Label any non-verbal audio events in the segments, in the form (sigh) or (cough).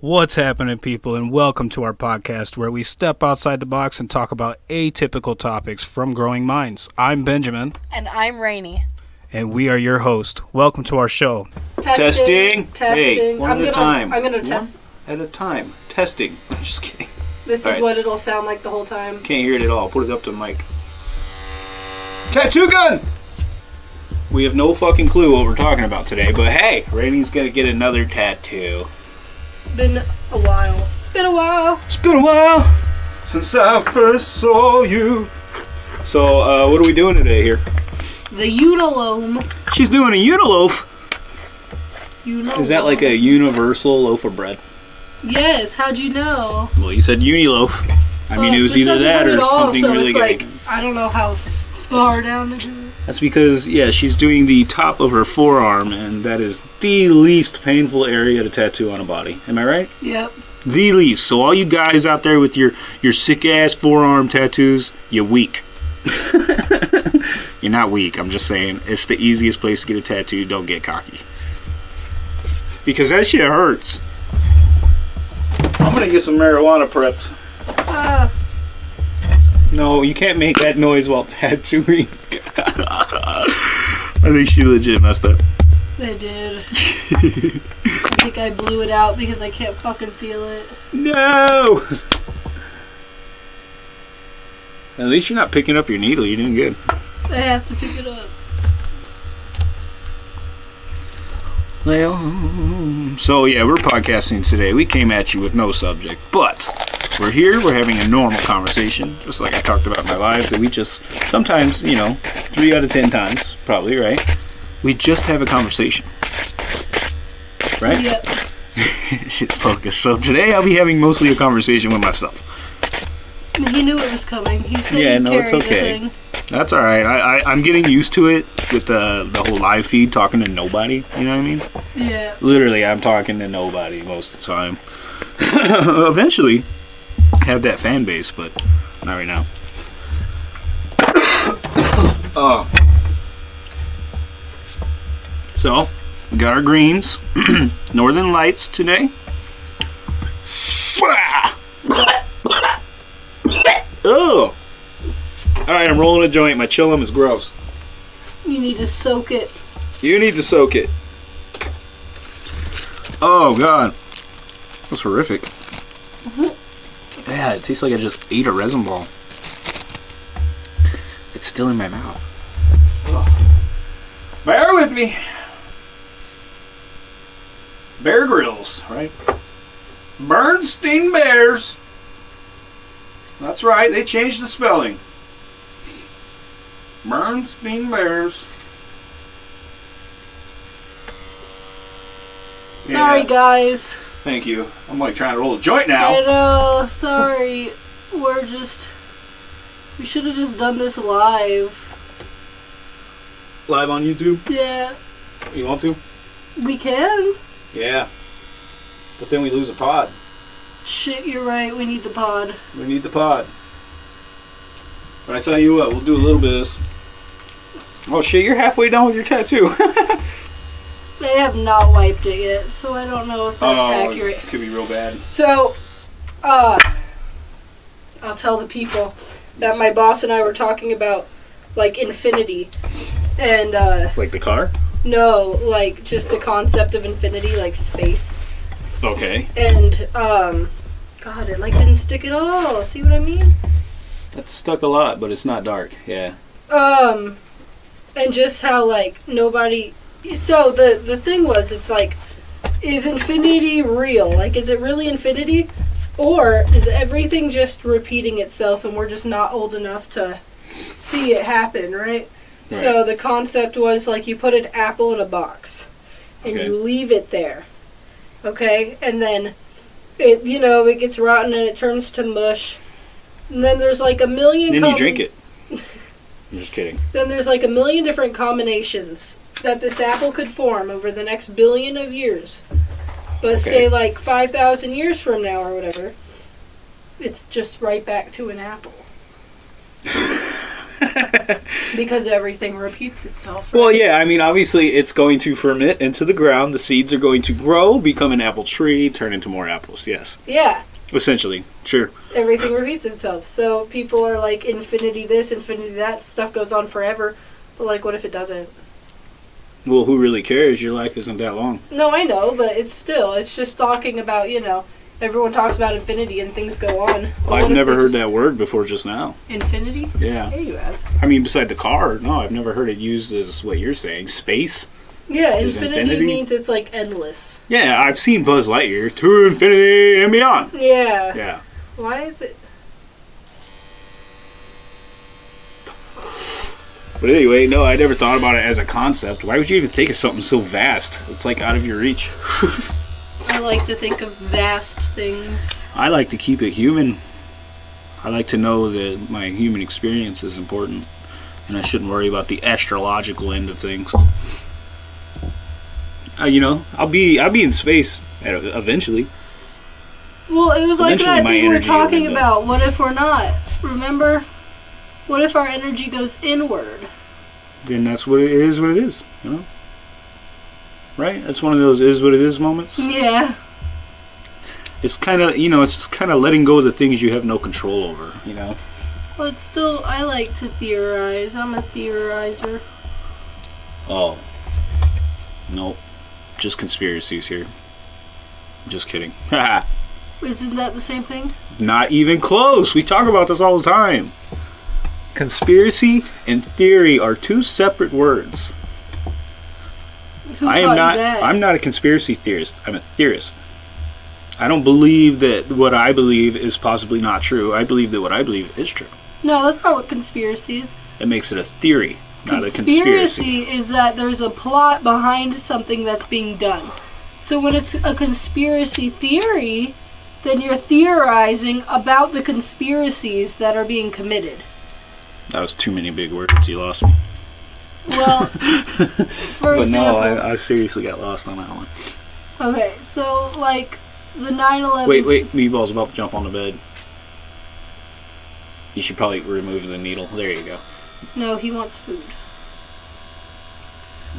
What's happening, people, and welcome to our podcast where we step outside the box and talk about atypical topics from growing minds. I'm Benjamin, And I'm Rainy. and we are your host. Welcome to our show. Testing. Testing. Hey, one I'm at a gonna, time. I'm gonna test. At a time. Testing. (laughs) I'm just kidding. This is Alright. what it'll sound like the whole time. Can't hear it at all. Put it up to the mic. Tattoo gun! We have no fucking clue what we're talking about today, but hey, Rainey's gonna get another tattoo. Been a while. It's been a while. It's been a while since I first saw you. So, uh, what are we doing today here? The Unalome. She's doing a uniloaf. Unalome. Is that like a universal loaf of bread? Yes. How'd you know? Well, you said uniloaf. I mean, it was either that or all, something so really it's good. like I don't know how far down it is. That's because, yeah, she's doing the top of her forearm, and that is the least painful area to tattoo on a body. Am I right? Yep. The least. So, all you guys out there with your, your sick ass forearm tattoos, you're weak. (laughs) you're not weak. I'm just saying it's the easiest place to get a tattoo. Don't get cocky. Because that shit hurts. I'm gonna get some marijuana prepped. Uh, No, you can't make that noise while (laughs) tattooing. (laughs) I think she legit messed up. I did. I think I blew it out because I can't fucking feel it. No! At least you're not picking up your needle. You're doing good. I have to pick it up. Well, so yeah, we're podcasting today. We came at you with no subject, but we're here. We're having a normal conversation, just like I talked about in my live. That we just sometimes, you know, three out of ten times, probably right. We just have a conversation, right? Yep. (laughs) Shit's focused. So today I'll be having mostly a conversation with myself. He knew it was coming. He said Yeah, he'd no, it's okay. That's all right. I, I I'm getting used to it with the the whole live feed, talking to nobody. You know what I mean? Yeah. Literally, I'm talking to nobody most of the time. (coughs) Eventually, have that fan base, but not right now. oh. (coughs) So, we got our greens. (coughs) Northern Lights today. (coughs) Oh. All right, I'm rolling a joint. My chillum is gross. You need to soak it. You need to soak it. Oh god, that's horrific. Yeah, it tastes like I just ate a resin ball. It's still in my mouth. Bear with me. Bear Grylls, right? Bernstein Bears. That's right, they changed the spelling. Bernstein Bears. Sorry, Yeah, guys. Thank you. I'm like trying to roll a joint now. I now. know. Sorry. We're just. We should have just done this live. Live on YouTube. Yeah. You want to? We can. Yeah. But then we lose a pod. Shit, you're right. We need the pod. We need the pod. But I tell you what, we'll do a little bit of this. Oh shit, you're halfway done with your tattoo. (laughs) They have not wiped it yet, so I don't know if that's accurate. Oh, Could be real bad. So, uh, I'll tell the people that my boss and I were talking about, like, infinity. And, uh, Like the car? no, like, just the concept of infinity, like space. Okay. And, um, God, it, like, didn't stick at all. See what I mean? That's stuck a lot, but it's not dark. Yeah. Um, and just how, like, nobody. So, the, the thing was, it's like, is infinity real? Like, is it really infinity? Or is everything just repeating itself and we're just not old enough to see it happen, right? So, the concept was like you put an apple in a box and Okay. you leave it there, okay? And then it, you know, it gets rotten and it turns to mush. And then there's like a million. then you drink it. (laughs) I'm just kidding. then there's like a million different combinations that this apple could form over the next billion of years. But Okay. say like 5,000 years from now or whatever, it's just right back to an apple. (laughs) Because everything repeats itself. Well, yeah, I mean, obviously, it's going to ferment into the ground. The seeds are going to grow, become an apple tree, turn into more apples. Yes, Yeah. essentially, sure. Everything repeats itself. So people are like infinity this, infinity that. Stuff goes on forever. But like, what if it doesn't? Well, who really cares? Your life isn't that long. No, I know, but it's still. It's just talking about you know. Everyone talks about infinity and things go on. What I've never heard that word before just now. Infinity? Yeah, Yeah, you have. I mean, beside the car, no, I've never heard it used as what you're saying, space. Yeah, infinity, infinity? means it's like endless. Yeah, I've seen Buzz Lightyear to infinity and beyond. Yeah. Yeah. Why is it? But anyway, no, I never thought about it as a concept. Why would you even think of something so vast? It's like out of your reach. (laughs) I like to think of vast things. I like to keep it human. I like to know that my human experience is important, and I shouldn't worry about the astrological end of things. Uh, you know, I'll be I'll be in space eventually. Well, it was like Eventually that thing we were talking about. What if we're not? Remember? What if our energy goes inward? Then that's what it is. What it is. You know. Right? That's one of those is what it is moments. Yeah. It's kind of you know it's just kind of letting go of the things you have no control over. You know. But still, I like to theorize. I'm a theorizer. Oh. Nope. Just conspiracies here. Just kidding. (laughs) Isn't that the same thing? Not even close. We talk about this all the time. Conspiracy and theory are two separate words. Who I am not? I'm not a conspiracy theorist. I'm a theorist. I don't believe that what I believe is possibly not true. I believe that what I believe is true. no, that's not what conspiracy is. It makes it a theory, not a conspiracy. Conspiracy is that there's a plot behind something that's being done. So when it's a conspiracy theory, then you're theorizing about the conspiracies that are being committed. That was too many big words. You lost me. Well, (laughs) for but example, no, I, I seriously got lost on that one. okay, so like the 9/11. Wait, wait, Meatball's about to jump on the bed. You should probably remove the needle. There you go. No, he wants food.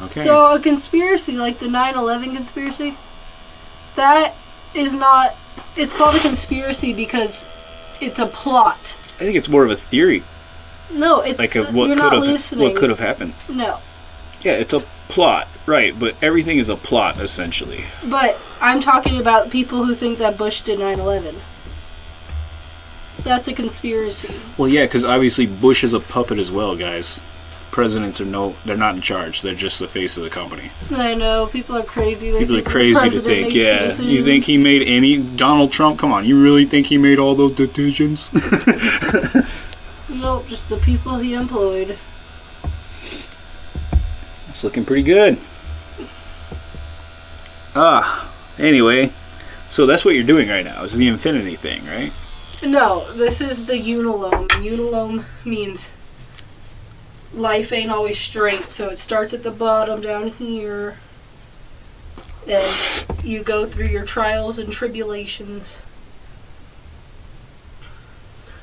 Okay. So a conspiracy like the 9/11 conspiracy, that is not. It's called a conspiracy because it's a plot. I think it's more of a theory, No, it's like uh, of what you're could not have listening. what could have happened. No, Yeah, it's a plot, right? But everything is a plot essentially. but I'm talking about people who think that Bush did 9/11. That's a conspiracy. Well, yeah, because obviously Bush is a puppet as well, guys. Presidents are no, they're not in charge. They're just the face of the company. I know people are crazy. They People are crazy to think. makes the Yeah, you think he made any Donald Trump? Come on, you really think he made all those decisions? (laughs) (laughs) Just the people he employed. It's looking pretty good. Ah, anyway, so that's what you're doing right now is the infinity thing, right? No, this is the unalome. Unalome means life ain't always straight, so it starts at the bottom down here. And you go through your trials and tribulations.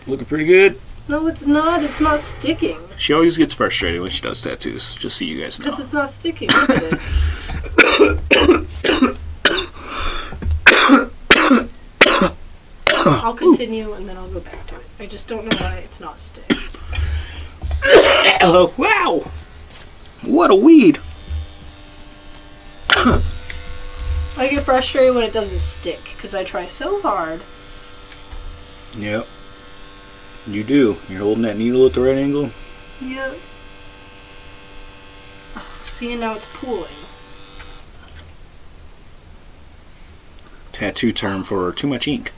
Looking pretty good. No, it's not. It's not sticking. She always gets frustrated when she does tattoos, just so you guys Because know. it's not sticking. (coughs) I'll continue and then I'll go back to it. I just don't know why it's not sticking. Hello, wow! What a weed! I get frustrated when it doesn't stick because I try so hard. Yep. You do. You're holding that needle at the right angle. Yeah. See, and now it's pooling. Tattoo term for too much ink.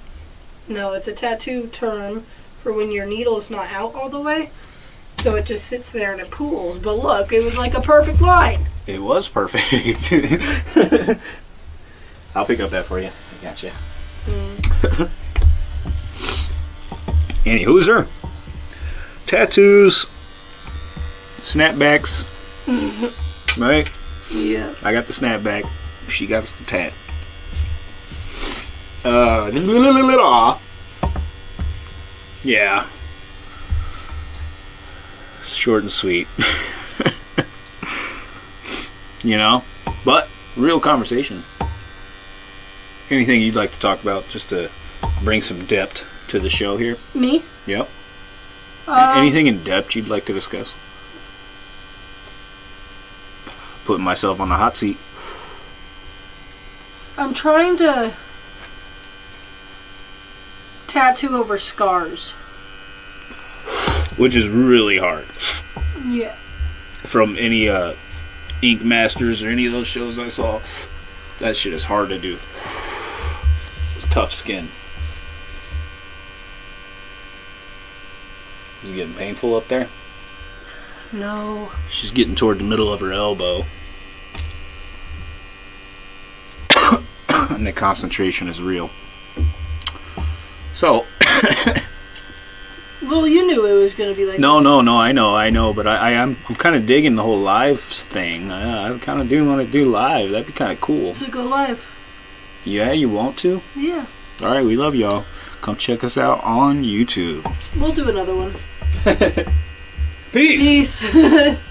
No, it's a tattoo term for when your needle's not out all the way. So it just sits there and it pools. But look, it was like a perfect line. It was perfect. (laughs) I'll pick up that for you. I got you. Any hooser? Tattoos. Snapbacks. (laughs) right? Yeah. I got the snapback. She got us the tat. Uh, yeah. short and sweet. (laughs) you know? But, real conversation. Anything you'd like to talk about just to bring some depth to the show here? Me? Yep. Uh, Anything in depth you'd like to discuss? Putting myself on the hot seat. I'm trying to tattoo over scars. Which is really hard. Yeah. From any uh, Ink Masters or any of those shows I saw, that shit is hard to do. It's tough skin. Is it getting painful up there? No. She's getting toward the middle of her elbow. (coughs) and the concentration is real. So, (coughs) Well, you knew it was going to be like no, this. no, no, I know, I know, but I, I am I'm kind of digging the whole live thing. I, I kind of do want to do live. That'd be kind of cool. So go live. Yeah, you want to? Yeah. All right, we love y'all. Come check us out on YouTube. We'll do another one. (laughs) Peace. Peace. (laughs)